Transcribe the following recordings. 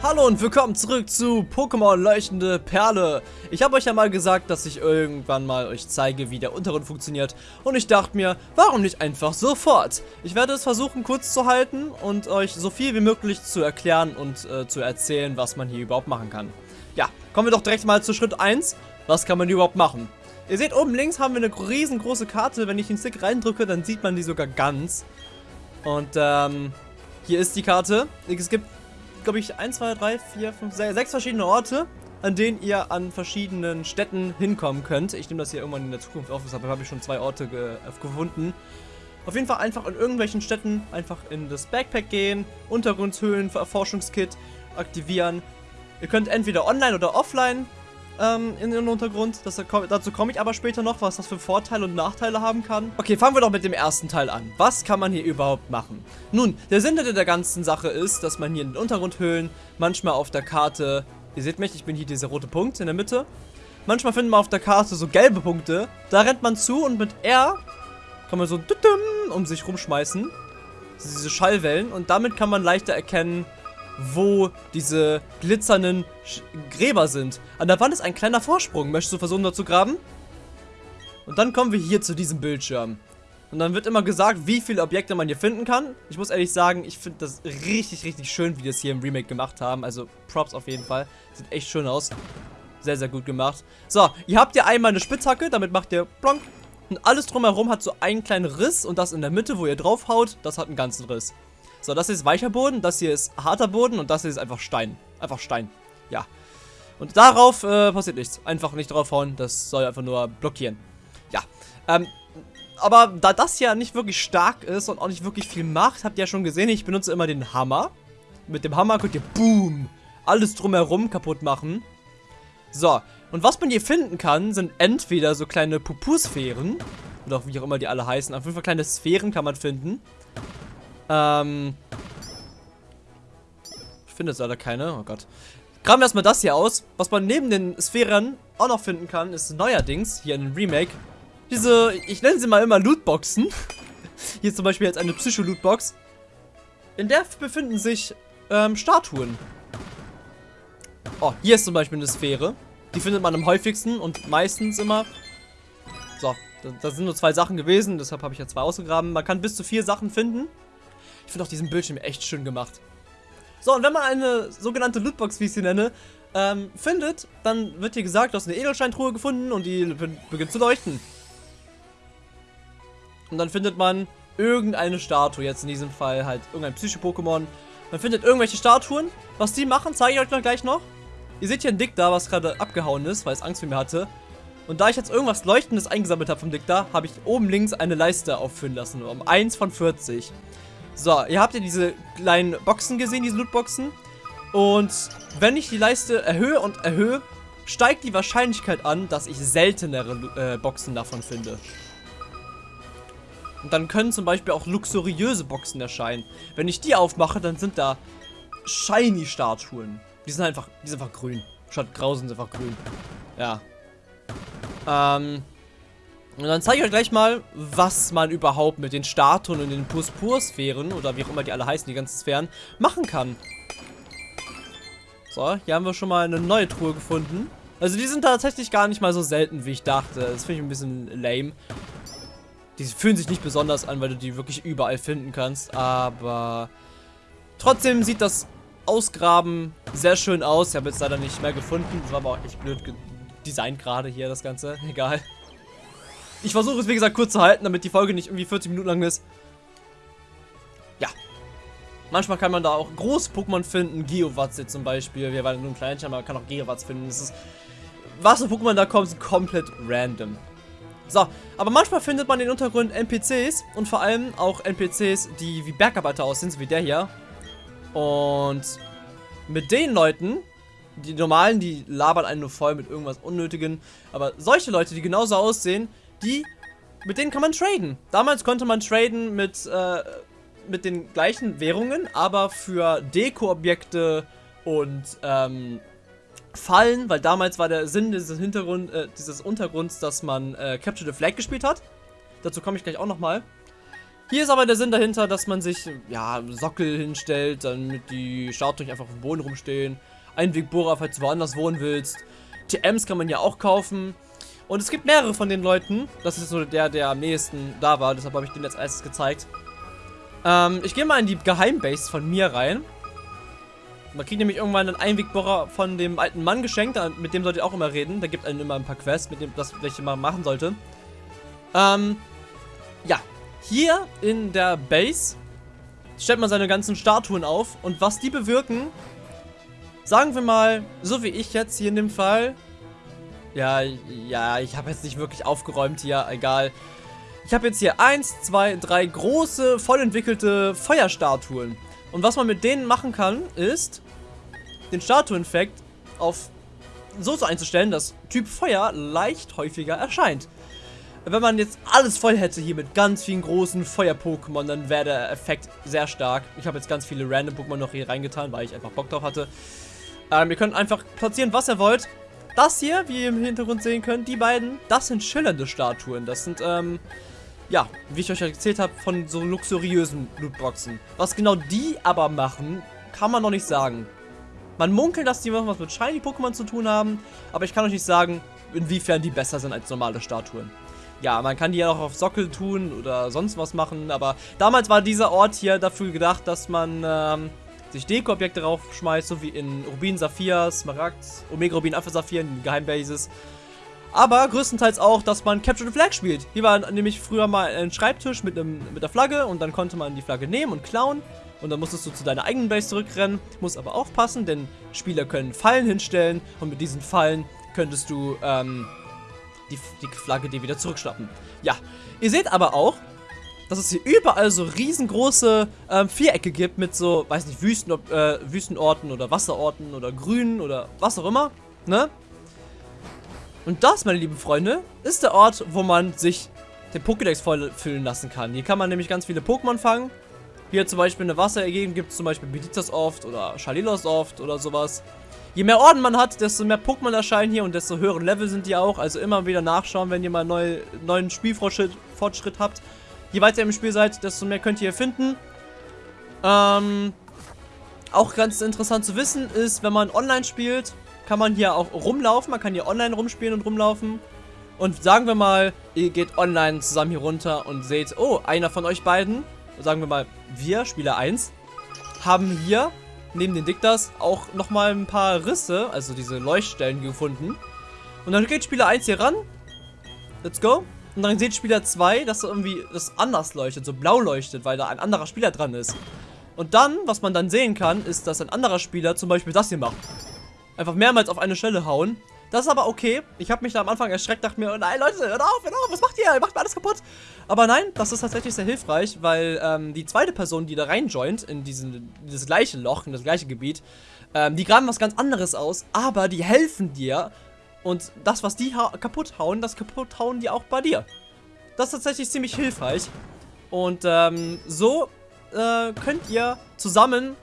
Hallo und willkommen zurück zu Pokémon Leuchtende Perle. Ich habe euch ja mal gesagt, dass ich irgendwann mal euch zeige, wie der Untergrund funktioniert. Und ich dachte mir, warum nicht einfach sofort? Ich werde es versuchen kurz zu halten und euch so viel wie möglich zu erklären und äh, zu erzählen, was man hier überhaupt machen kann. Ja, kommen wir doch direkt mal zu Schritt 1. Was kann man hier überhaupt machen? Ihr seht, oben links haben wir eine riesengroße Karte. Wenn ich den Stick reindrücke, dann sieht man die sogar ganz. Und ähm, hier ist die Karte. Es gibt glaube ich, 1, 2, 3, 4, 5, 6, 6 verschiedene Orte, an denen ihr an verschiedenen Städten hinkommen könnt. Ich nehme das hier irgendwann in der Zukunft auf, deshalb habe ich schon zwei Orte ge äh, gefunden. Auf jeden Fall einfach in irgendwelchen Städten einfach in das Backpack gehen, Untergrundshöhlen, Erforschungskit aktivieren. Ihr könnt entweder online oder offline ähm, in den Untergrund. Das, dazu komme ich aber später noch, was das für Vorteile und Nachteile haben kann. Okay, fangen wir doch mit dem ersten Teil an. Was kann man hier überhaupt machen? Nun, der Sinn der ganzen Sache ist, dass man hier in den Untergrundhöhlen manchmal auf der Karte, ihr seht mich, ich bin hier dieser rote Punkt in der Mitte. Manchmal findet man auf der Karte so gelbe Punkte. Da rennt man zu und mit R kann man so um sich rumschmeißen. Diese Schallwellen. Und damit kann man leichter erkennen, wo diese glitzernden Sch Gräber sind. An der Wand ist ein kleiner Vorsprung. Möchtest du versuchen, dort zu graben? Und dann kommen wir hier zu diesem Bildschirm. Und dann wird immer gesagt, wie viele Objekte man hier finden kann. Ich muss ehrlich sagen, ich finde das richtig, richtig schön, wie die das hier im Remake gemacht haben. Also Props auf jeden Fall. Sieht echt schön aus. Sehr, sehr gut gemacht. So, ihr habt ja einmal eine Spitzhacke, damit macht ihr plonk. Und alles drumherum hat so einen kleinen Riss und das in der Mitte, wo ihr draufhaut, das hat einen ganzen Riss. So, das ist weicher Boden, das hier ist harter Boden und das hier ist einfach Stein. Einfach Stein. Ja. Und darauf äh, passiert nichts. Einfach nicht draufhauen, das soll einfach nur blockieren. Ja. Ähm, aber da das ja nicht wirklich stark ist und auch nicht wirklich viel macht, habt ihr ja schon gesehen, ich benutze immer den Hammer. Mit dem Hammer könnt ihr, boom, alles drumherum kaputt machen. So, und was man hier finden kann, sind entweder so kleine Pupusphären, oder wie auch immer die alle heißen, auf jeden Fall kleine Sphären kann man finden. Ähm. Ich finde jetzt leider keine. Oh Gott. Graben wir erstmal das hier aus. Was man neben den Sphären auch noch finden kann, ist neuerdings, hier in dem Remake, diese, ich nenne sie mal immer Lootboxen. hier zum Beispiel jetzt eine Psycho-Lootbox. In der befinden sich ähm, Statuen. Oh, hier ist zum Beispiel eine Sphäre. Die findet man am häufigsten und meistens immer. So, da, sind nur zwei Sachen gewesen, deshalb habe ich ja zwei ausgegraben. Man kann bis zu vier Sachen finden. Ich finde auch diesen Bildschirm echt schön gemacht. So, und wenn man eine sogenannte Lootbox, wie ich sie nenne, ähm, findet, dann wird hier gesagt, du hast eine Edelsteintruhe gefunden und die beginnt zu leuchten. Und dann findet man irgendeine Statue, jetzt in diesem Fall halt irgendein Psycho-Pokémon. Man findet irgendwelche Statuen. Was die machen, zeige ich euch noch gleich noch. Ihr seht hier ein Dick da, was gerade abgehauen ist, weil es Angst vor mir hatte. Und da ich jetzt irgendwas Leuchtendes eingesammelt habe vom Dick da, habe ich oben links eine Leiste auffüllen lassen, um 1 von 40. So, ihr habt ja diese kleinen Boxen gesehen, diese Lootboxen. Und wenn ich die Leiste erhöhe und erhöhe, steigt die Wahrscheinlichkeit an, dass ich seltenere äh, Boxen davon finde. Und dann können zum Beispiel auch luxuriöse Boxen erscheinen. Wenn ich die aufmache, dann sind da Shiny-Statuen. Die sind einfach, die sind einfach grün. Statt grau sind sie einfach grün. Ja. Ähm, und dann zeige ich euch gleich mal, was man überhaupt mit den Statuen und den Purspur-Sphären, oder wie auch immer die alle heißen, die ganzen Sphären, machen kann. So, hier haben wir schon mal eine neue Truhe gefunden. Also die sind tatsächlich gar nicht mal so selten, wie ich dachte. Das finde ich ein bisschen lame. Die fühlen sich nicht besonders an, weil du die wirklich überall finden kannst. Aber trotzdem sieht das Ausgraben sehr schön aus. Ich habe jetzt leider nicht mehr gefunden. Das war aber auch echt blöd designt gerade hier, das Ganze. Egal. Ich versuche es, wie gesagt, kurz zu halten, damit die Folge nicht irgendwie 40 Minuten lang ist. Ja. Manchmal kann man da auch große Pokémon finden. Geowatz zum Beispiel. Wir waren nur ein Kleinchen, aber man kann auch Geowatz finden. Das ist was für Pokémon da kommen, sind komplett random. So, aber manchmal findet man in den Untergrund NPCs und vor allem auch NPCs, die wie Bergarbeiter aussehen, so wie der hier. Und mit den Leuten, die normalen, die labern einen nur voll mit irgendwas Unnötigen, aber solche Leute, die genauso aussehen, die, mit denen kann man traden. Damals konnte man traden mit, äh, mit den gleichen Währungen, aber für Deko-Objekte und, ähm, Fallen, weil damals war der Sinn dieses Hintergrund, äh, dieses Untergrunds, dass man äh, Capture the Flag gespielt hat. Dazu komme ich gleich auch nochmal. Hier ist aber der Sinn dahinter, dass man sich, ja, Sockel hinstellt, damit die Statuen einfach auf dem Boden rumstehen. Einwegbohrer, falls du woanders wohnen willst. TMs kann man ja auch kaufen. Und es gibt mehrere von den Leuten. Das ist so der, der am nächsten da war. Deshalb habe ich den jetzt erstes gezeigt. Ähm, ich gehe mal in die Geheimbase von mir rein. Man kriegt nämlich irgendwann einen Einwegbohrer von dem alten Mann geschenkt. Mit dem sollt ihr auch immer reden. Der gibt einem immer ein paar Quests, mit dem das welche man machen sollte. Ähm, ja. Hier in der Base stellt man seine ganzen Statuen auf. Und was die bewirken, sagen wir mal, so wie ich jetzt hier in dem Fall. Ja, ja, ich habe jetzt nicht wirklich aufgeräumt hier, egal. Ich habe jetzt hier eins, zwei, drei große, voll entwickelte Feuerstatuen. Und was man mit denen machen kann, ist, den Statueneffekt auf so einzustellen, dass Typ Feuer leicht häufiger erscheint. Wenn man jetzt alles voll hätte hier mit ganz vielen großen Feuer-Pokémon, dann wäre der Effekt sehr stark. Ich habe jetzt ganz viele random Pokémon noch hier reingetan, weil ich einfach Bock drauf hatte. Ähm, ihr könnt einfach platzieren, was ihr wollt. Das hier, wie ihr im Hintergrund sehen könnt, die beiden, das sind schillernde Statuen. Das sind, ähm, ja, wie ich euch erzählt habe, von so luxuriösen Lootboxen. Was genau die aber machen, kann man noch nicht sagen. Man munkelt, dass die was mit Shiny-Pokémon zu tun haben, aber ich kann euch nicht sagen, inwiefern die besser sind als normale Statuen. Ja, man kann die ja auch auf Sockel tun oder sonst was machen, aber damals war dieser Ort hier dafür gedacht, dass man ähm, sich Deko-Objekte raufschmeißt, so wie in Rubin, Saphir, Smaragd, Omega Rubin, Alpha Saphir, in Geheimbases. Aber größtenteils auch, dass man Capture the Flag spielt. Hier war nämlich früher mal ein Schreibtisch mit, einem, mit der Flagge und dann konnte man die Flagge nehmen und klauen und dann musstest du zu deiner eigenen Base zurückrennen. Muss aber aufpassen, denn Spieler können Fallen hinstellen und mit diesen Fallen könntest du ähm, die, die Flagge dir wieder zurückschnappen. Ja, ihr seht aber auch, dass es hier überall so riesengroße ähm, Vierecke gibt mit so, weiß nicht, Wüsten, äh, Wüstenorten oder Wasserorten oder Grünen oder was auch immer, ne? Und das, meine lieben Freunde, ist der Ort, wo man sich den Pokédex voll füllen lassen kann. Hier kann man nämlich ganz viele Pokémon fangen hier zum Beispiel eine Wasserergeben gibt es zum Beispiel Beditas oft oder Shalilos oft oder sowas. Je mehr Orden man hat, desto mehr Pokémon erscheinen hier und desto höheren Level sind die auch. Also immer wieder nachschauen, wenn ihr mal neu, neuen Spielfortschritt Fortschritt habt. Je weiter ihr im Spiel seid, desto mehr könnt ihr finden. Ähm, auch ganz interessant zu wissen ist, wenn man online spielt, kann man hier auch rumlaufen. Man kann hier online rumspielen und rumlaufen. Und sagen wir mal, ihr geht online zusammen hier runter und seht, oh, einer von euch beiden sagen wir mal, wir, Spieler 1, haben hier neben den Diktas auch nochmal ein paar Risse, also diese Leuchtstellen gefunden. Und dann geht Spieler 1 hier ran. Let's go. Und dann sieht Spieler 2, dass irgendwie das anders leuchtet, so blau leuchtet, weil da ein anderer Spieler dran ist. Und dann, was man dann sehen kann, ist, dass ein anderer Spieler zum Beispiel das hier macht. Einfach mehrmals auf eine Stelle hauen. Das ist aber okay. Ich habe mich da am Anfang erschreckt, dachte mir, nein, Leute, hört auf, hört auf, was macht ihr? Ihr macht mir alles kaputt. Aber nein, das ist tatsächlich sehr hilfreich, weil ähm, die zweite Person, die da reinjoint, in diesen, dieses gleiche Loch, in das gleiche Gebiet, ähm, die graben was ganz anderes aus, aber die helfen dir. Und das, was die kaputt hauen, das kaputt hauen die auch bei dir. Das ist tatsächlich ziemlich hilfreich. Und ähm, so äh, könnt ihr zusammen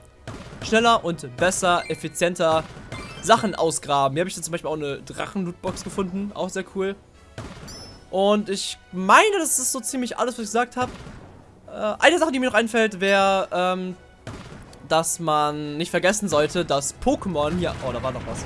schneller und besser, effizienter Sachen ausgraben. Hier habe ich jetzt zum Beispiel auch eine Drachen-Lootbox gefunden. Auch sehr cool. Und ich meine, das ist so ziemlich alles, was ich gesagt habe. Äh, eine Sache, die mir noch einfällt, wäre, ähm, dass man nicht vergessen sollte, dass Pokémon hier... Oh, da war noch was.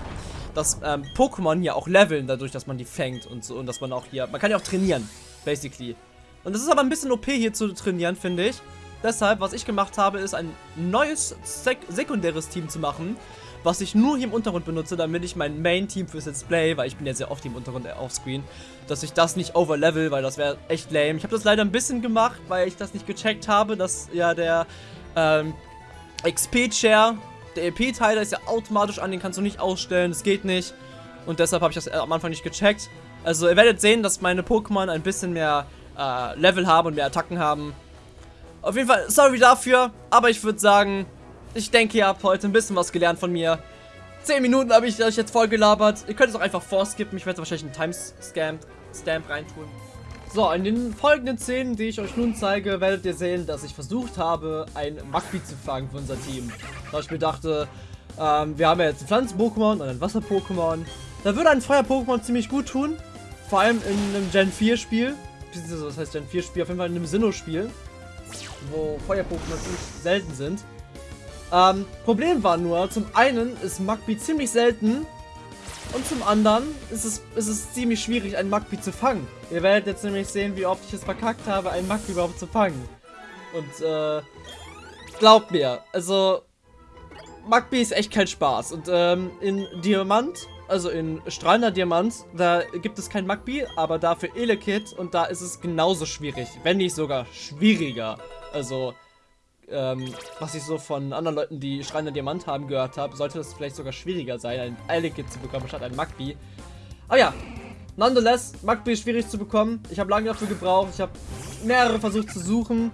Dass ähm, Pokémon hier auch leveln, dadurch, dass man die fängt und so. Und dass man auch hier... Man kann ja auch trainieren, basically. Und das ist aber ein bisschen OP hier zu trainieren, finde ich. Deshalb, was ich gemacht habe, ist ein neues sek sekundäres Team zu machen, was ich nur hier im Untergrund benutze, damit ich mein Main-Team fürs Let's Play, weil ich bin ja sehr oft im Untergrund äh, offscreen, dass ich das nicht overlevel, weil das wäre echt lame. Ich habe das leider ein bisschen gemacht, weil ich das nicht gecheckt habe, dass ja der ähm, XP-Share, der EP-Teiler ist ja automatisch an, den kannst du nicht ausstellen, das geht nicht. Und deshalb habe ich das äh, am Anfang nicht gecheckt. Also ihr werdet sehen, dass meine Pokémon ein bisschen mehr äh, Level haben und mehr Attacken haben. Auf jeden Fall, sorry dafür, aber ich würde sagen, ich denke, ihr habt heute ein bisschen was gelernt von mir. 10 Minuten habe ich euch jetzt voll gelabert. Ihr könnt es auch einfach vorskippen. Ich werde wahrscheinlich einen Timestamp Stamp reintun. So, in den folgenden Szenen, die ich euch nun zeige, werdet ihr sehen, dass ich versucht habe, ein Magby zu fangen für unser Team. Da ich mir dachte, ähm, wir haben ja jetzt ein Pflanzen-Pokémon und ein Wasser-Pokémon. Da würde ein Feuer-Pokémon ziemlich gut tun. Vor allem in einem Gen 4 Spiel. Das heißt Gen 4 Spiel, auf jeden Fall in einem Sinnoh-Spiel. wo Feuer-Pokémon ziemlich selten sind. Ähm, Problem war nur, zum einen ist Magby ziemlich selten und zum anderen ist es, ist es ziemlich schwierig, einen Magby zu fangen. Ihr werdet jetzt nämlich sehen, wie oft ich es verkackt habe, einen Magby überhaupt zu fangen. Und, äh, glaubt mir, also, Magby ist echt kein Spaß. Und, ähm, in Diamant, also in strahlender Diamant, da gibt es kein Magby, aber dafür Elekid und da ist es genauso schwierig, wenn nicht sogar schwieriger. Also, ähm, was ich so von anderen Leuten, die schreiende Diamant haben, gehört habe, sollte das vielleicht sogar schwieriger sein, ein Eilekit zu bekommen, statt ein Magby. Aber ja, nonetheless, Magby ist schwierig zu bekommen. Ich habe lange dafür gebraucht, ich habe mehrere versucht zu suchen.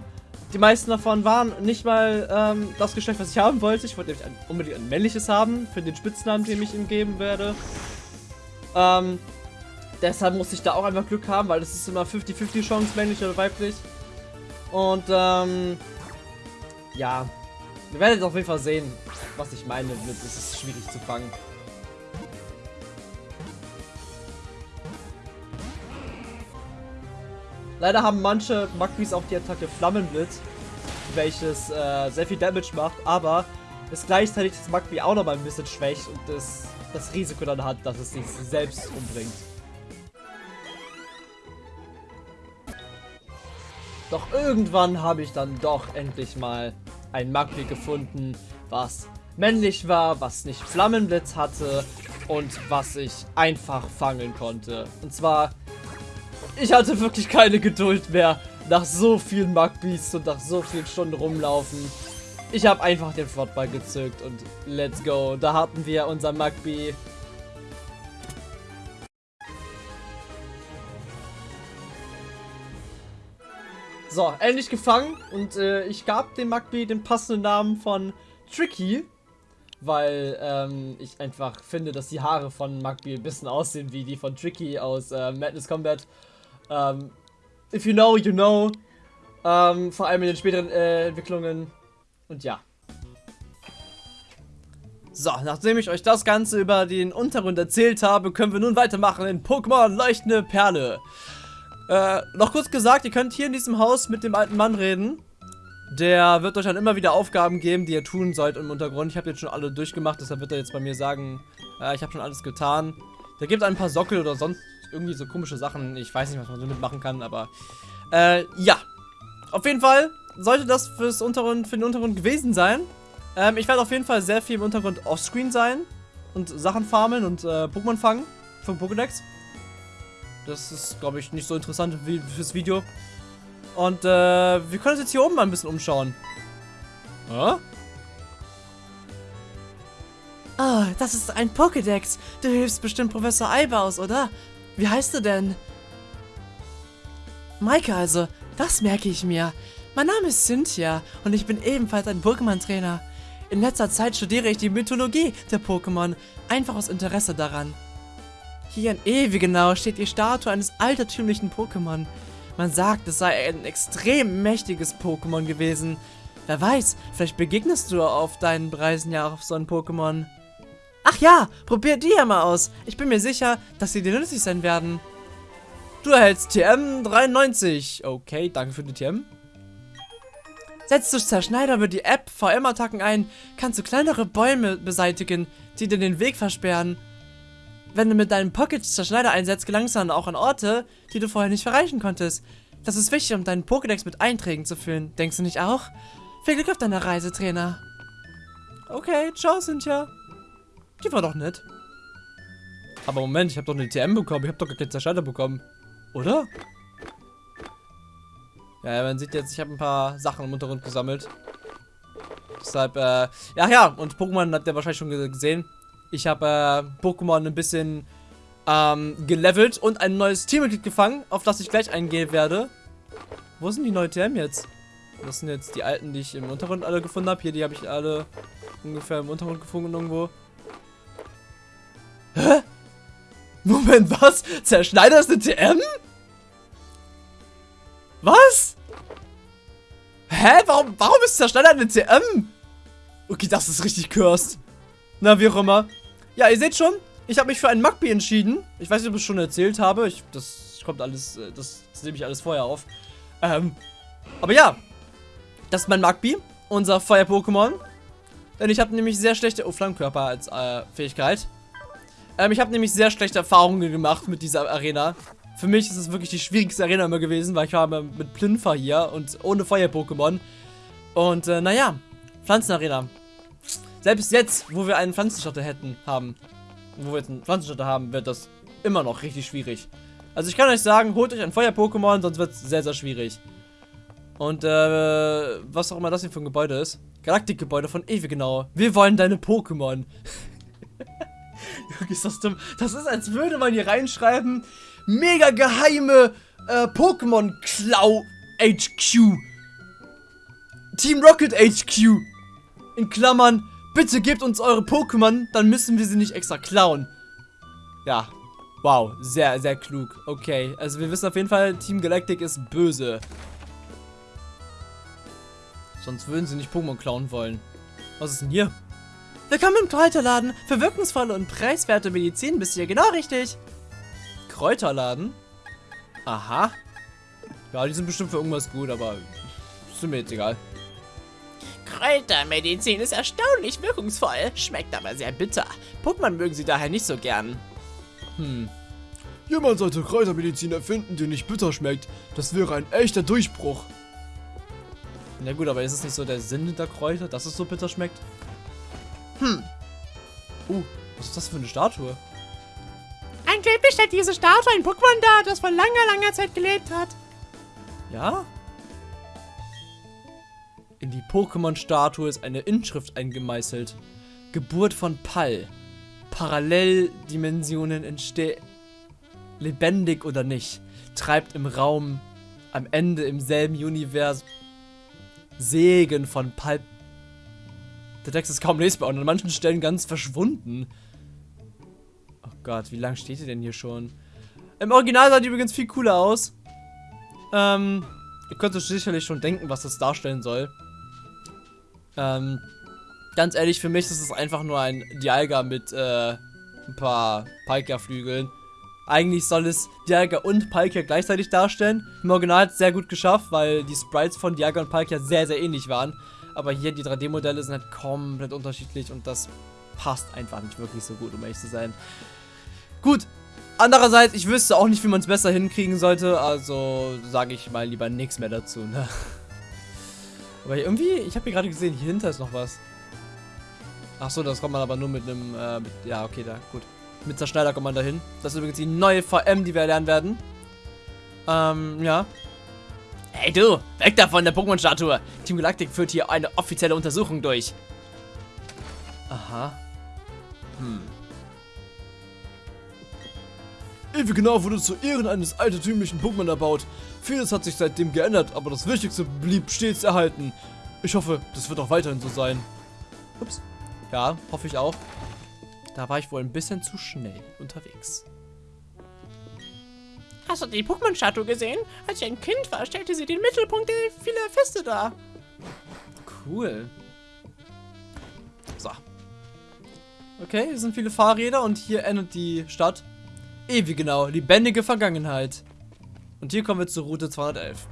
Die meisten davon waren nicht mal ähm, das Geschlecht, was ich haben wollte. Ich wollte nämlich ein, unbedingt ein männliches haben, für den Spitznamen, den ich ihm geben werde. Ähm, deshalb musste ich da auch einfach Glück haben, weil das ist immer 50-50 Chance, männlich oder weiblich. Und, ähm, ja, wir werden auf jeden Fall sehen, was ich meine es ist schwierig zu fangen. Leider haben manche Magbis auch die Attacke Flammenblitz, welches äh, sehr viel Damage macht, aber es gleichzeitig das Magbi auch noch mal ein bisschen schwächt und das, das Risiko dann hat, dass es sich selbst umbringt. Doch irgendwann habe ich dann doch endlich mal ein Magby gefunden, was männlich war, was nicht Flammenblitz hatte und was ich einfach fangen konnte. Und zwar, ich hatte wirklich keine Geduld mehr nach so vielen Magbys und nach so vielen Stunden rumlaufen. Ich habe einfach den Flottball gezückt und let's go. Da hatten wir unser Magby. So, endlich gefangen und äh, ich gab dem Magby den passenden Namen von Tricky, weil ähm, ich einfach finde, dass die Haare von Magby ein bisschen aussehen wie die von Tricky aus äh, Madness Combat. Ähm, if you know, you know. Ähm, vor allem in den späteren äh, Entwicklungen. Und ja. So, nachdem ich euch das Ganze über den Untergrund erzählt habe, können wir nun weitermachen in Pokémon Leuchtende Perle. Äh, noch kurz gesagt, ihr könnt hier in diesem Haus mit dem alten Mann reden. Der wird euch dann immer wieder Aufgaben geben, die ihr tun sollt im Untergrund. Ich habe jetzt schon alle durchgemacht, deshalb wird er jetzt bei mir sagen, äh, ich habe schon alles getan. Der gibt ein paar Sockel oder sonst irgendwie so komische Sachen. Ich weiß nicht, was man damit machen kann, aber äh, ja. Auf jeden Fall sollte das fürs Untergrund, für den Untergrund gewesen sein. Ähm, ich werde auf jeden Fall sehr viel im Untergrund offscreen sein und Sachen farmen und äh, Pokémon fangen vom Pokédex. Das ist, glaube ich, nicht so interessant wie fürs Video. Und äh, wir können uns jetzt hier oben mal ein bisschen umschauen. Ah, oh, das ist ein Pokédex. Du hilfst bestimmt Professor Eibaus, oder? Wie heißt du denn? Maike also, das merke ich mir. Mein Name ist Cynthia und ich bin ebenfalls ein Pokémon-Trainer. In letzter Zeit studiere ich die Mythologie der Pokémon, einfach aus Interesse daran. Hier in Ewigenau steht die Statue eines altertümlichen Pokémon. Man sagt, es sei ein extrem mächtiges Pokémon gewesen. Wer weiß, vielleicht begegnest du auf deinen Reisen ja auf so ein Pokémon. Ach ja, probier die ja mal aus. Ich bin mir sicher, dass sie dir nützlich sein werden. Du erhältst TM 93. Okay, danke für die TM. Setzt du Zerschneider über die App VM-Attacken ein, kannst du kleinere Bäume beseitigen, die dir den Weg versperren wenn du mit deinem Pocket-Zerschneider einsetzt, gelangst du dann auch an Orte, die du vorher nicht erreichen konntest. Das ist wichtig, um deinen Pokédex mit Einträgen zu füllen. Denkst du nicht auch? Viel Glück auf deiner Reise, Trainer. Okay, ciao, Cynthia. Die war doch nett. Aber Moment, ich habe doch eine TM bekommen. Ich habe doch gar keinen Zerschneider bekommen. Oder? Ja, man sieht jetzt, ich habe ein paar Sachen im Untergrund gesammelt. Deshalb, äh, ja, ja, und Pokémon habt ihr wahrscheinlich schon gesehen. Ich habe äh, Pokémon ein bisschen ähm, gelevelt und ein neues Teammitglied gefangen, auf das ich gleich eingehen werde. Wo sind die neuen TM jetzt? Das sind jetzt die alten, die ich im Untergrund alle gefunden habe. Hier, die habe ich alle ungefähr im Untergrund gefunden irgendwo. Hä? Moment, was? Zerschneider ist eine TM? Was? Hä? Warum, warum ist Zerschneider eine TM? Okay, das ist richtig cursed. Na, wie auch immer. Ja, ihr seht schon, ich habe mich für einen Magby entschieden. Ich weiß nicht, ob ich es schon erzählt habe. Ich, das kommt alles, äh, das, das nehme ich alles vorher auf. Ähm, aber ja, Das ist mein Magby, unser Feuer-Pokémon. Denn ich habe nämlich sehr schlechte... Oh, Flammenkörper als äh, Fähigkeit. Ähm, ich habe nämlich sehr schlechte Erfahrungen gemacht mit dieser Arena. Für mich ist es wirklich die schwierigste Arena immer gewesen, weil ich war mit Plinfer hier und ohne Feuer-Pokémon. Und, äh, naja, Pflanzenarena. Selbst jetzt, wo wir einen Pflanzenschotter hätten, haben, wo wir jetzt einen Pflanzenschotter haben, wird das immer noch richtig schwierig. Also ich kann euch sagen, holt euch ein Feuer-Pokémon, sonst wird es sehr, sehr schwierig. Und, äh, was auch immer das hier für ein Gebäude ist. Galaktikgebäude von Ewe, genau. Wir wollen deine Pokémon. ist das dumm? Das ist, als würde man hier reinschreiben, mega geheime äh, Pokémon Klau HQ. Team Rocket HQ. In Klammern, bitte gebt uns eure Pokémon, dann müssen wir sie nicht extra klauen. Ja, wow, sehr, sehr klug. Okay, also wir wissen auf jeden Fall, Team Galactic ist böse. Sonst würden sie nicht Pokémon klauen wollen. Was ist denn hier? Willkommen im Kräuterladen. Für wirkungsvolle und preiswerte Medizin bist du hier genau richtig. Kräuterladen? Aha. Ja, die sind bestimmt für irgendwas gut, aber ist mir jetzt egal. Kräutermedizin ist erstaunlich wirkungsvoll, schmeckt aber sehr bitter. Pokémon mögen sie daher nicht so gern. Hm. Jemand sollte Kräutermedizin erfinden, die nicht bitter schmeckt. Das wäre ein echter Durchbruch. Na gut, aber ist es nicht so der Sinn der Kräuter, dass es so bitter schmeckt? Hm. Uh, was ist das für eine Statue? Angeblich stellt diese Statue ein Pokémon dar, das vor langer, langer Zeit gelebt hat. Ja? Pokémon-Statue ist eine Inschrift eingemeißelt. Geburt von Pall. Paralleldimensionen entstehen. Lebendig oder nicht. Treibt im Raum. Am Ende im selben Universum. Segen von Pulp. Der Text ist kaum lesbar und an manchen Stellen ganz verschwunden. Oh Gott, wie lange steht ihr denn hier schon? Im Original sah die übrigens viel cooler aus. Ähm, ihr könnt euch sicherlich schon denken, was das darstellen soll. Ähm, ganz ehrlich, für mich ist es einfach nur ein Dialga mit äh, ein paar Palkia-Flügeln. Eigentlich soll es Dialga und Palkia gleichzeitig darstellen. Im Original hat es sehr gut geschafft, weil die Sprites von Dialga und Palkia sehr, sehr ähnlich waren. Aber hier die 3D-Modelle sind halt komplett unterschiedlich und das passt einfach nicht wirklich so gut, um ehrlich zu sein. Gut, andererseits, ich wüsste auch nicht, wie man es besser hinkriegen sollte, also sage ich mal lieber nichts mehr dazu, ne? Aber irgendwie, ich habe hier gerade gesehen, hier hinter ist noch was. Achso, das kommt man aber nur mit einem, äh, mit, ja, okay, da, gut. Mit Zerschneider kommt man dahin. Das ist übrigens die neue VM, die wir lernen werden. Ähm, ja. Hey du, weg davon, der Pokémon-Statue. Team Galactic führt hier eine offizielle Untersuchung durch. Aha. Hm. Ewig genau wurde zu Ehren eines altertümlichen Pokémon erbaut. Vieles hat sich seitdem geändert, aber das Wichtigste blieb stets erhalten. Ich hoffe, das wird auch weiterhin so sein. Ups. Ja, hoffe ich auch. Da war ich wohl ein bisschen zu schnell unterwegs. Hast du die Pokémon-Statue gesehen? Als ich ein Kind war, stellte sie den Mittelpunkt vieler Feste dar. Cool. So. Okay, hier sind viele Fahrräder und hier endet die Stadt. Ewig genau, lebendige Vergangenheit. Und hier kommen wir zur Route 211.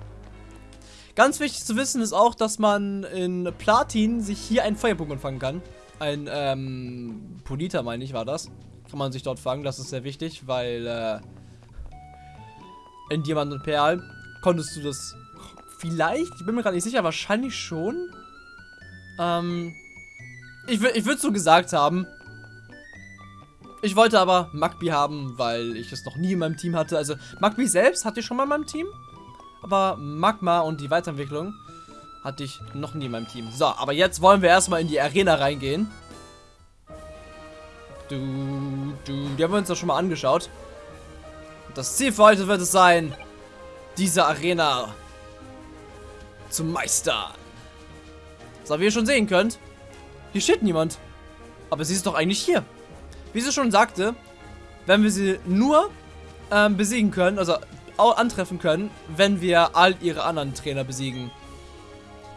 Ganz wichtig zu wissen ist auch, dass man in Platin sich hier ein Feuerpokémon fangen kann. Ein, ähm, Polita, meine ich, war das. Kann man sich dort fangen, das ist sehr wichtig, weil, äh, in Diamant und Perl konntest du das vielleicht, ich bin mir gerade nicht sicher, wahrscheinlich schon. Ähm, ich, ich würde so gesagt haben. Ich wollte aber Magby haben, weil ich es noch nie in meinem Team hatte. Also Magby selbst hatte ich schon mal in meinem Team. Aber Magma und die Weiterentwicklung hatte ich noch nie in meinem Team. So, aber jetzt wollen wir erstmal in die Arena reingehen. Du, du, die haben wir uns doch schon mal angeschaut. Das Ziel für heute wird es sein, diese Arena zu meistern. So, wie ihr schon sehen könnt, hier steht niemand. Aber sie ist doch eigentlich hier. Wie sie schon sagte, wenn wir sie nur ähm, besiegen können, also antreffen können, wenn wir all ihre anderen Trainer besiegen.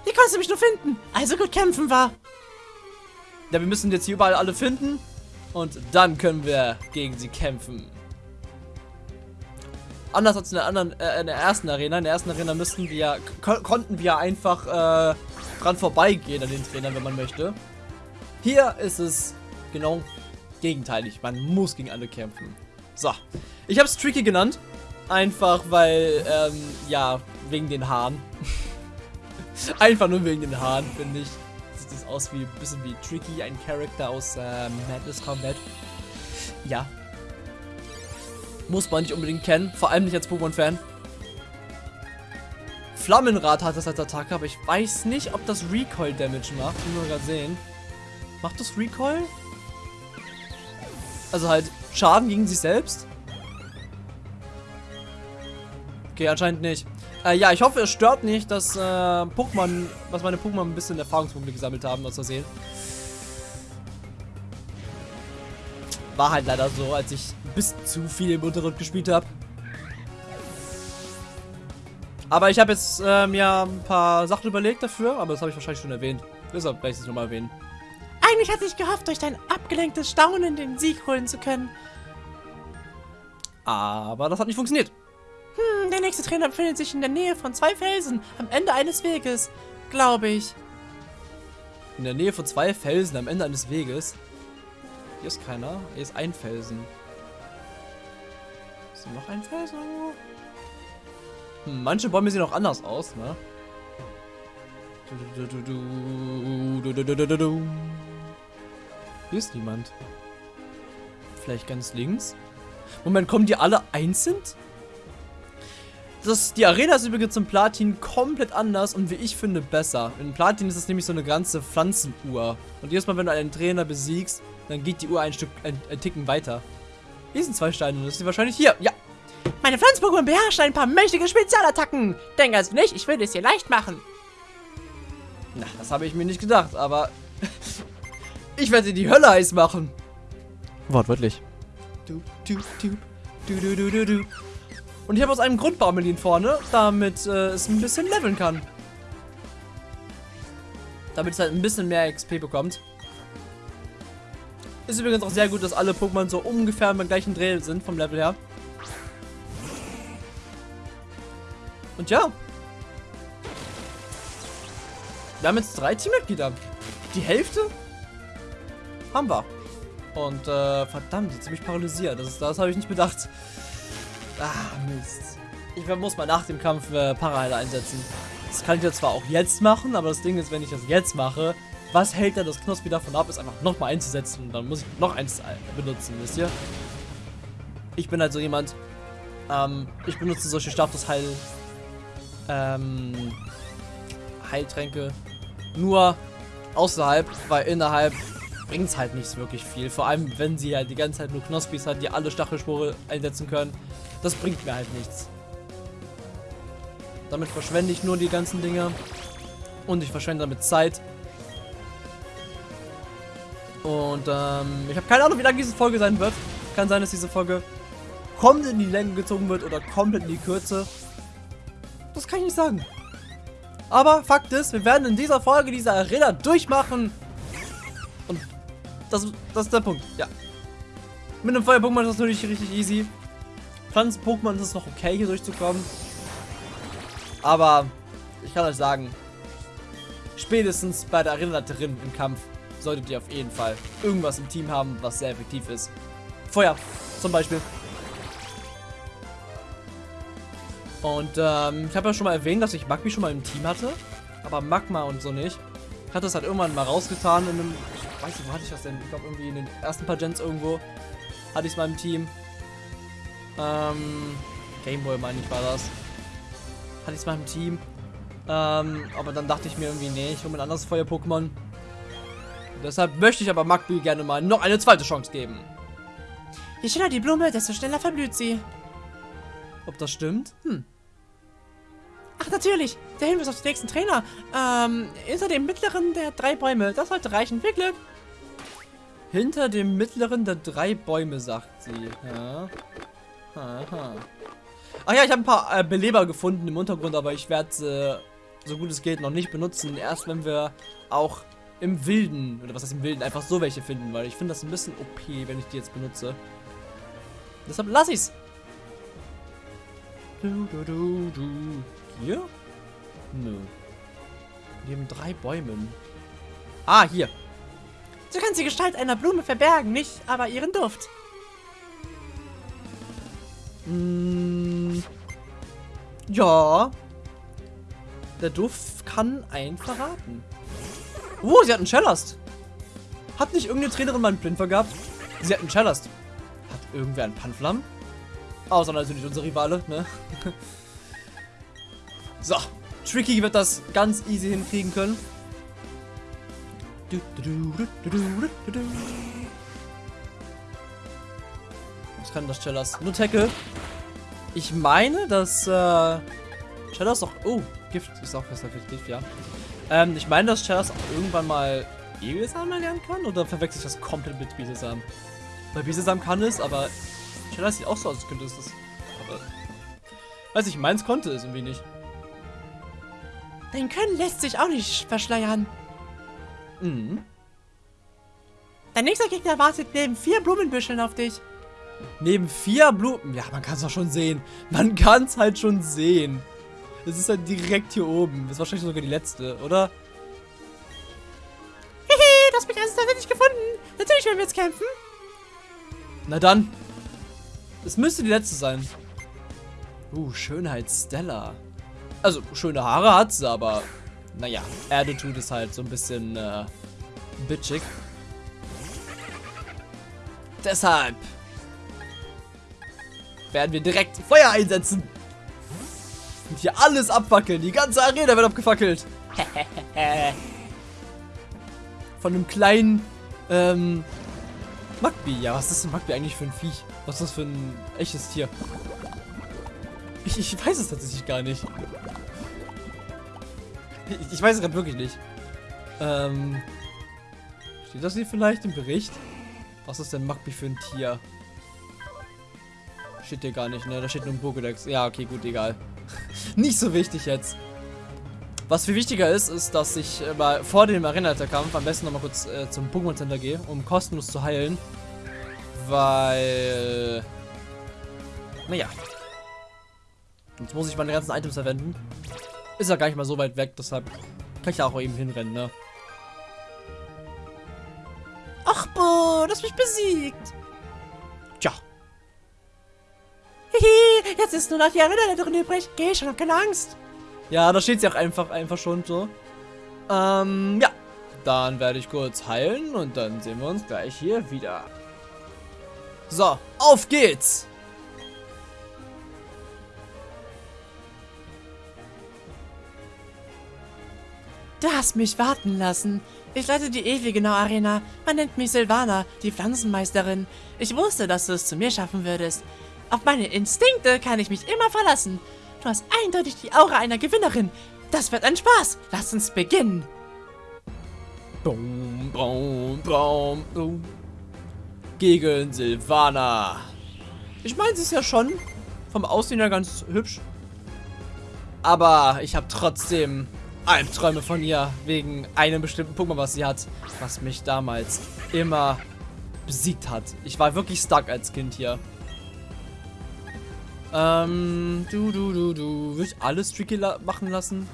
Wie konntest du mich nur finden? Also gut kämpfen war. Ja, wir müssen jetzt hier überall alle finden. Und dann können wir gegen sie kämpfen. Anders als in der anderen, äh, in der ersten Arena. In der ersten Arena müssten wir, ko konnten wir einfach äh, dran vorbeigehen an den Trainern, wenn man möchte. Hier ist es genau gegenteilig. Man muss gegen alle kämpfen. So. Ich habe es Tricky genannt. Einfach weil, ähm, ja, wegen den Haaren. Einfach nur wegen den Haaren, finde ich. Sieht das aus wie ein bisschen wie Tricky, ein Charakter aus äh, Madness Combat. Ja. Muss man nicht unbedingt kennen, vor allem nicht als Pokémon-Fan. Flammenrad hat das als Attacke, aber ich weiß nicht, ob das Recoil-Damage macht. Muss mal sehen. Macht das Recoil? Also halt Schaden gegen sich selbst? Okay, anscheinend nicht. Äh, ja, ich hoffe, es stört nicht, dass äh, Pokémon, was meine Pokémon ein bisschen Erfahrungspunkte gesammelt haben, aus Versehen. War halt leider so, als ich bis zu viel im Unterricht gespielt habe. Aber ich habe jetzt äh, mir ein paar Sachen überlegt dafür, aber das habe ich wahrscheinlich schon erwähnt. Deshalb werde ich es nochmal erwähnen. Eigentlich hatte ich gehofft, durch dein abgelenktes Staunen den Sieg holen zu können. Aber das hat nicht funktioniert. Hm, der nächste Trainer befindet sich in der Nähe von zwei Felsen, am Ende eines Weges, glaube ich. In der Nähe von zwei Felsen am Ende eines Weges. Hier ist keiner. Hier ist ein Felsen. Ist hier noch ein Felsen? Hm, manche Bäume sehen auch anders aus, ne? Hier ist niemand. Vielleicht ganz links? Moment, kommen die alle einzeln? Das, die Arena ist übrigens im Platin komplett anders und wie ich finde besser. In Platin ist es nämlich so eine ganze Pflanzenuhr. Und jedes Mal, wenn du einen Trainer besiegst, dann geht die Uhr ein Stück, ein, ein Ticken weiter. Hier sind zwei Steine das ist wahrscheinlich hier. Ja. Meine Pflanzen-Pokémon beherrschen ein paar mächtige Spezialattacken. Denk also nicht, ich würde es dir leicht machen. Na, das habe ich mir nicht gedacht, aber ich werde die Hölle heiß machen. Wortwörtlich. Du, du, du, du, du, du. Und ich habe aus einem Grund Baumelin vorne, damit äh, es ein bisschen leveln kann. Damit es halt ein bisschen mehr XP bekommt. Ist übrigens auch sehr gut, dass alle Pokémon so ungefähr beim gleichen Dreh sind vom Level her. Und ja. Wir haben jetzt drei Teammitglieder. Die Hälfte haben wir. Und äh, verdammt, jetzt bin ich paralysiert. Das, das habe ich nicht bedacht. Ah, Mist. Ich muss mal nach dem Kampf äh, Paraheiler einsetzen. Das kann ich ja zwar auch jetzt machen, aber das Ding ist, wenn ich das jetzt mache, was hält dann das Knospi davon ab, ist einfach nochmal einzusetzen und dann muss ich noch eins benutzen, wisst ihr? Ich bin halt so jemand, ähm, ich benutze solche Statusheil, ähm, Heiltränke nur außerhalb, weil innerhalb bringt es halt nicht wirklich viel. Vor allem, wenn sie halt die ganze Zeit nur Knospis hat, die alle Stachelspore einsetzen können. Das bringt mir halt nichts. Damit verschwende ich nur die ganzen Dinge. Und ich verschwende damit Zeit. Und ähm, ich habe keine Ahnung, wie lange diese Folge sein wird. Kann sein, dass diese Folge komplett in die Länge gezogen wird oder komplett in die Kürze. Das kann ich nicht sagen. Aber Fakt ist, wir werden in dieser Folge diese Arena durchmachen. Und das, das ist der Punkt, ja. Mit einem Feuer-Pokémon ist das natürlich richtig easy. Pflanzen-Pokémon ist es noch okay, hier durchzukommen. Aber ich kann euch sagen, spätestens bei der Arena drin im Kampf solltet ihr auf jeden Fall irgendwas im Team haben, was sehr effektiv ist. Feuer zum Beispiel. Und ähm, ich habe ja schon mal erwähnt, dass ich Magmi schon mal im Team hatte. Aber Magma und so nicht. Ich hatte es halt irgendwann mal rausgetan in einem... Weiß nicht, wo hatte ich das denn? Ich glaube irgendwie in den ersten paar Gens irgendwo hatte ich es mal im Team. Ähm, Gameboy meine ich war das. Hatte ich es mal im Team. Ähm, aber dann dachte ich mir irgendwie, nee, ich hole mir ein anderes Feuer-Pokémon. Deshalb möchte ich aber Magby gerne mal noch eine zweite Chance geben. Je schneller die Blume, desto schneller verblüht sie. Ob das stimmt? Hm. Ach, natürlich. Der Hinweis auf den nächsten Trainer. Ähm, hinter dem mittleren der drei Bäume. Das sollte reichen. Viel Glück. Hinter dem mittleren der drei Bäume, sagt sie. Ja. Aha. Ach ja, ich habe ein paar äh, Beleber gefunden im Untergrund, aber ich werde äh, so gut es geht noch nicht benutzen. Erst wenn wir auch im Wilden, oder was heißt im Wilden, einfach so welche finden, weil ich finde das ein bisschen OP, wenn ich die jetzt benutze. Deshalb lass ich's. Du, du, du, du. Hier? Nö. Neben drei Bäumen. Ah, hier. Du kannst die Gestalt einer Blume verbergen, nicht aber ihren Duft. Mm, ja. Der Duft kann einen verraten. Oh, sie hat einen Cellast. Hat nicht irgendeine Trainerin mal einen Plinfer gehabt? Sie hat einen Cellast. Hat irgendwer einen Panflam? Außer natürlich unsere Rivale, ne? so. Tricky wird das ganz easy hinkriegen können. Was kann das Cellas? Nur Tackle. Ich meine, dass äh, Cellas auch... Oh, Gift ist auch für Gift, ja. Ähm, ich meine, dass Cellas auch irgendwann mal Egelsam lernen kann? Oder verwechsel ich das komplett mit Bisesam? Weil Bisesam kann es, aber Cellas sieht auch so aus, als könnte es das. Aber... Weiß ich, meins konnte es irgendwie nicht. Dein Können lässt sich auch nicht verschleiern. Mhm. Dein nächster Gegner wartet neben vier Blumenbüscheln auf dich. Neben vier Blumen. Ja, man kann es doch schon sehen. Man kann es halt schon sehen. Es ist halt direkt hier oben. Das ist wahrscheinlich sogar die letzte, oder? Hehe, du hast mich also tatsächlich gefunden. Natürlich werden wir jetzt kämpfen. Na dann. Es müsste die letzte sein. Uh, Schönheit Stella. Also, schöne Haare hat sie, aber naja, tut es halt so ein bisschen äh, bitchig. Deshalb werden wir direkt Feuer einsetzen. Und hier alles abfackeln. Die ganze Arena wird abgefackelt. Von einem kleinen ähm, Magbi. Ja, was ist ein Magbi eigentlich für ein Viech? Was ist das für ein echtes Tier? Ich, ich weiß es tatsächlich gar nicht. Ich, ich weiß es gerade wirklich nicht. Ähm, steht das hier vielleicht im Bericht? Was ist denn Magbi für ein Tier? Steht hier gar nicht, ne? Da steht nur ein Pokédex. Ja, okay, gut, egal. nicht so wichtig jetzt. Was viel wichtiger ist, ist, dass ich äh, mal vor dem Arena-Kampf am besten nochmal kurz äh, zum Pokémon Center gehe, um kostenlos zu heilen. Weil... Naja. Sonst muss ich meine ganzen Items verwenden. Ist ja gar nicht mal so weit weg, deshalb kann ich da auch eben hinrennen, ne? Ach, boah, du hast mich besiegt. Tja. Hihi, jetzt ist nur noch die drin übrig. Geh schon, hab keine Angst. Ja, da steht sie auch einfach, einfach schon so. Ähm, ja. Dann werde ich kurz heilen und dann sehen wir uns gleich hier wieder. So, auf geht's! Du hast mich warten lassen. Ich leite die Ewige Arena. Man nennt mich Silvana, die Pflanzenmeisterin. Ich wusste, dass du es zu mir schaffen würdest. Auf meine Instinkte kann ich mich immer verlassen. Du hast eindeutig die Aura einer Gewinnerin. Das wird ein Spaß. Lass uns beginnen. Bum, bum, bum, bum. Gegen Silvana. Ich meine, sie ist ja schon vom Aussehen her ganz hübsch. Aber ich habe trotzdem Albträume von ihr wegen einem bestimmten Pokémon, was sie hat, was mich damals immer besiegt hat. Ich war wirklich stuck als Kind hier. Ähm, du, du, du, du. Will ich alles tricky la machen lassen?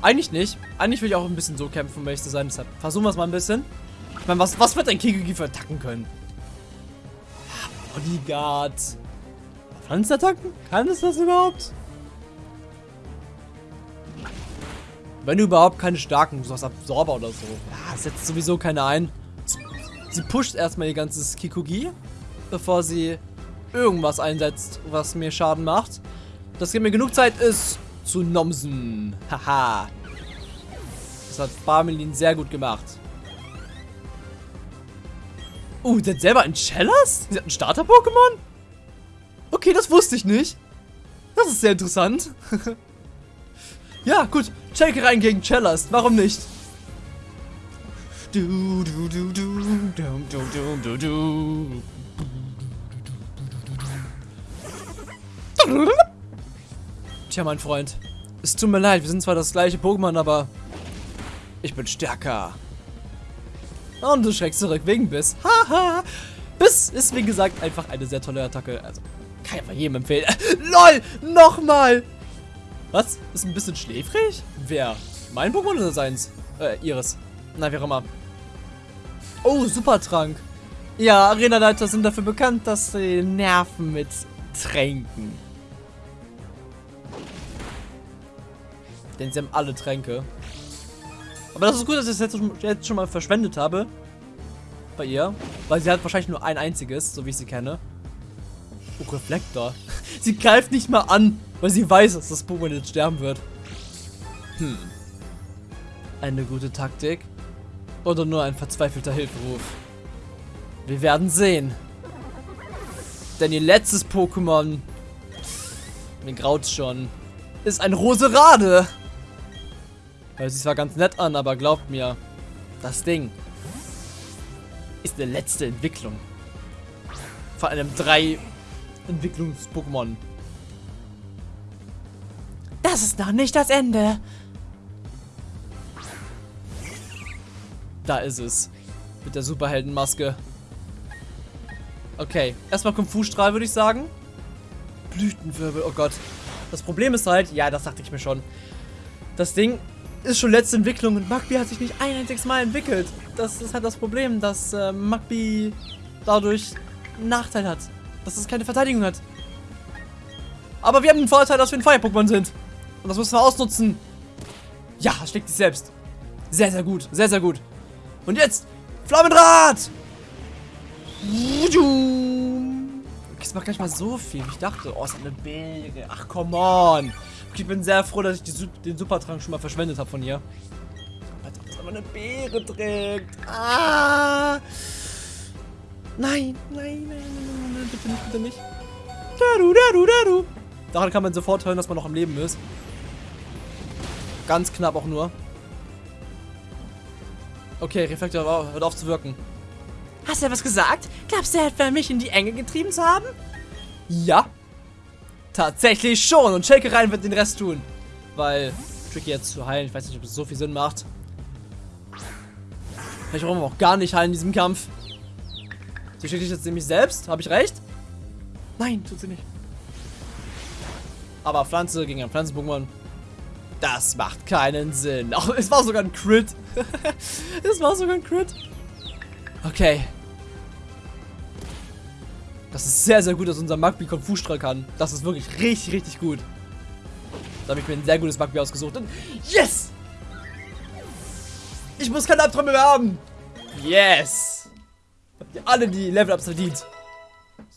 Eigentlich nicht. Eigentlich will ich auch ein bisschen so kämpfen, um ehrlich zu sein. Deshalb versuchen wir es mal ein bisschen. Ich meine, was, was wird ein Kigigi für attacken können? Bodyguard. Pflanzenattacken? Kann es das überhaupt? Wenn du überhaupt keine starken, so Absorber oder so. Ja, setzt sowieso keine ein. Sie pusht erstmal ihr ganzes Kikugi, bevor sie irgendwas einsetzt, was mir Schaden macht. Das gibt mir genug Zeit, ist zu nomsen. Haha. Das hat Barmelin sehr gut gemacht. Oh, sie hat selber ein Chellas? Sie hat ein Starter-Pokémon? Okay, das wusste ich nicht. Das ist sehr interessant. ja, gut. Shake rein gegen Cellast. Warum nicht? Du, du, du, du, dum, dum, dum, du, du. Tja, mein Freund. Es tut mir leid, wir sind zwar das gleiche Pokémon, aber ich bin stärker. Und du schreckst zurück wegen Biss. Haha. Biss ist, wie gesagt, einfach eine sehr tolle Attacke. Also, kann ich einfach jedem empfehlen. LOL, nochmal. Was? Ist ein bisschen schläfrig? Wer? Mein Pokémon oder seins? Äh, ihres. Na, wie auch immer. Oh, Supertrank. Ja, Arenaleiter sind dafür bekannt, dass sie nerven mit Tränken. Denn sie haben alle Tränke. Aber das ist gut, dass ich jetzt, jetzt schon mal verschwendet habe. Bei ihr. Weil sie hat wahrscheinlich nur ein einziges, so wie ich sie kenne. Oh, Reflektor. Sie greift nicht mal an, weil sie weiß, dass das Pokémon jetzt sterben wird. Hm. Eine gute Taktik. Oder nur ein verzweifelter Hilferuf. Wir werden sehen. Denn ihr letztes Pokémon, mir graut's schon, ist ein Roserade. Hört sich zwar ganz nett an, aber glaubt mir, das Ding ist eine letzte Entwicklung. Vor allem drei Entwicklungs-Pokémon. Das ist noch nicht das Ende. Da ist es. Mit der Superheldenmaske. Okay, erstmal Kung Fu Strahl, würde ich sagen. Blütenwirbel, oh Gott. Das Problem ist halt, ja, das dachte ich mir schon. Das Ding ist schon letzte Entwicklung und Magby hat sich nicht ein einziges Mal entwickelt. Das ist halt das Problem, dass äh, Magby dadurch einen Nachteil hat. Dass es keine Verteidigung hat. Aber wir haben den Vorteil, dass wir ein Feuer-Pokémon sind. Und das müssen wir ausnutzen. Ja, schlägt sich selbst. Sehr, sehr gut. Sehr, sehr gut. Und jetzt Flammenrad! Okay, es macht gar nicht mal so viel, wie ich dachte. Oh, es ist eine Beere. Ach, come on. Ich bin sehr froh, dass ich die, den Supertrank schon mal verschwendet habe von ihr. Als ob das aber eine Beere trägt. Ah! Nein, nein, nein, nein, nein, nein, bitte nicht, bitte nicht. Daru, daru, daru. Daran kann man sofort hören, dass man noch am Leben ist. Ganz knapp auch nur. Okay, Reflektor hört auf zu wirken. Hast du etwas gesagt? Glaubst du etwa, mich in die Enge getrieben zu haben? Ja. Tatsächlich schon. Und Shake rein wird den Rest tun. Weil Tricky jetzt zu heilen, ich weiß nicht, ob es so viel Sinn macht. Vielleicht brauchen wir auch gar nicht heilen in diesem Kampf. Sie schickt sich jetzt nämlich selbst. Habe ich recht? Nein, tut sie nicht. Aber Pflanze gegen ein Pflanzen-Pokémon. Das macht keinen Sinn. Ach, es war sogar ein Crit. es war sogar ein Crit. Okay. Das ist sehr, sehr gut, dass unser Magby Konfusstrahl kann. Das ist wirklich richtig, richtig gut. Da habe ich mir ein sehr gutes Magby ausgesucht. Und yes! Ich muss keine Albträume mehr haben. Yes! Habt ihr alle die Level-Ups verdient.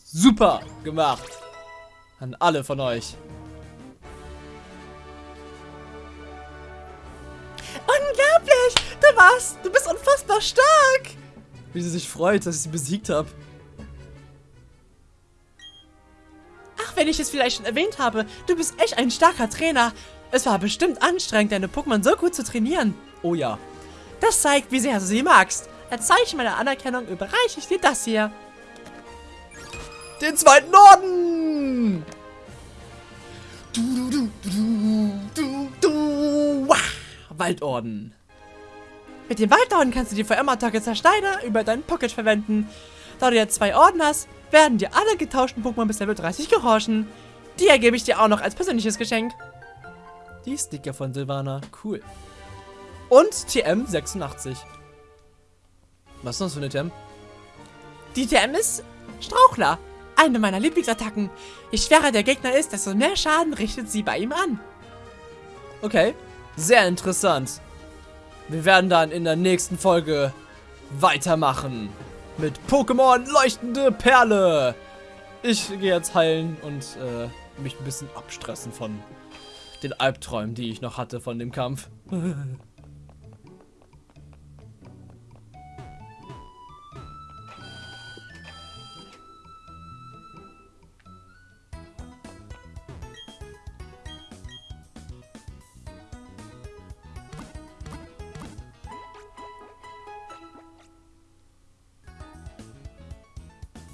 Super gemacht. An alle von euch. Unglaublich! Du warst, du bist unfassbar stark! Wie sie sich freut, dass ich sie besiegt habe. Ach, wenn ich es vielleicht schon erwähnt habe, du bist echt ein starker Trainer. Es war bestimmt anstrengend, deine Pokémon so gut zu trainieren. Oh ja. Das zeigt, wie sehr du sie magst. Als Zeichen meiner Anerkennung überreiche ich dir das hier. Den zweiten Orden! Du, du, du, du, du, du, wah. Waldorden. Mit dem Waldorden kannst du die VM-Attacke Zersteiner über deinen Pocket verwenden. Da du jetzt zwei Orden hast, werden dir alle getauschten Pokémon bis Level 30 gehorchen. Die ergebe ich dir auch noch als persönliches Geschenk. Die Sticker von Silvana. Cool. Und TM86. Was ist das für eine TM? Die TM ist Strauchler. Eine meiner Lieblingsattacken. Je schwerer der Gegner ist, desto mehr Schaden richtet sie bei ihm an. Okay. Sehr interessant. Wir werden dann in der nächsten Folge weitermachen. Mit Pokémon Leuchtende Perle. Ich gehe jetzt heilen und äh, mich ein bisschen abstressen von den Albträumen, die ich noch hatte von dem Kampf.